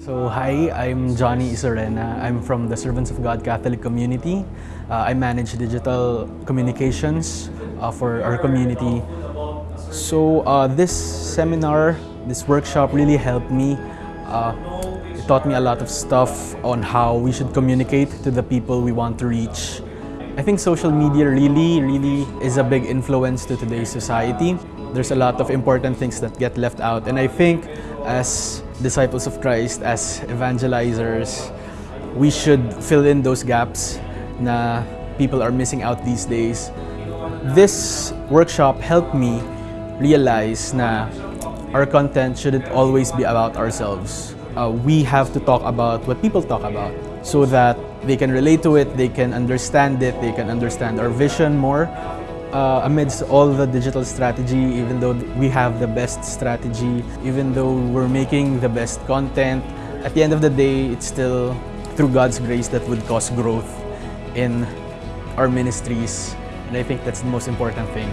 So hi, I'm Johnny Isorena. I'm from the Servants of God Catholic community. Uh, I manage digital communications uh, for our community. So uh, this seminar, this workshop really helped me. Uh, it taught me a lot of stuff on how we should communicate to the people we want to reach. I think social media really, really is a big influence to today's society. There's a lot of important things that get left out and I think as disciples of Christ, as evangelizers, we should fill in those gaps na people are missing out these days. This workshop helped me realize na our content shouldn't always be about ourselves. Uh, we have to talk about what people talk about so that they can relate to it, they can understand it, they can understand our vision more. Uh, amidst all the digital strategy, even though we have the best strategy, even though we're making the best content, at the end of the day, it's still through God's grace that would cause growth in our ministries. And I think that's the most important thing.